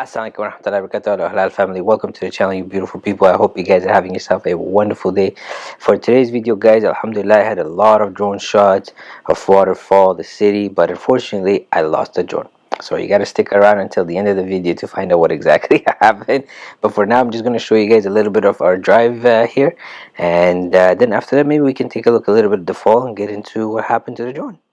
Assalamualaikum warahmatullahi wabarakatuh. Halal family. Welcome to the channel you beautiful people. I hope you guys are having yourself a wonderful day. For today's video guys alhamdulillah i had a lot of drone shots of waterfall the city but unfortunately i lost the drone. So you got to stick around until the end of the video to find out what exactly happened. But for now i'm just going to show you guys a little bit of our drive uh, here. And uh, then after that maybe we can take a look a little bit at the fall and get into what happened to the drone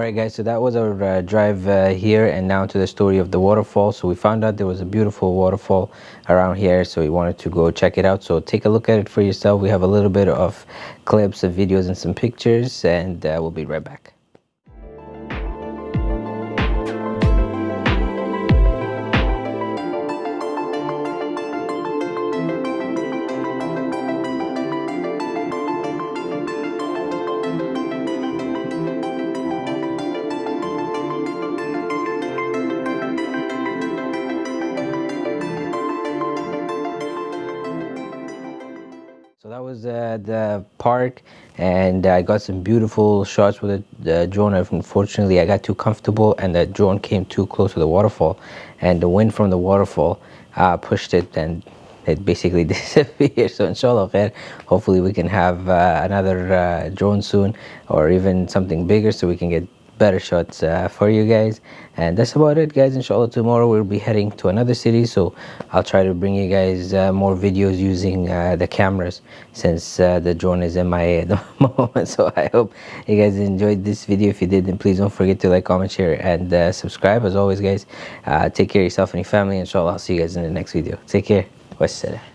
Alright guys, so that was our uh, drive uh, here and now to the story of the waterfall. So we found out there was a beautiful waterfall around here, so we wanted to go check it out. So take a look at it for yourself. We have a little bit of clips of videos and some pictures and uh, we'll be right back. Was uh, the park and I got some beautiful shots with the drone. Unfortunately, I got too comfortable and the drone came too close to the waterfall and the wind from the waterfall uh, pushed it and it basically disappeared. So inshallah hopefully we can have uh, another uh, drone soon or even something bigger so we can get better shots uh, for you guys. And that's about it guys. Inshallah tomorrow we'll be heading to another city so i'll try to bring you guys uh, more videos using uh, the cameras since uh, the drone is in my at the moment. So i hope you guys enjoyed this video. If you did then please don't forget to like comment share and uh, subscribe. As always guys take care of yourself and your family. Inshallah i'll see you guys in the next video. Take care. Wassalam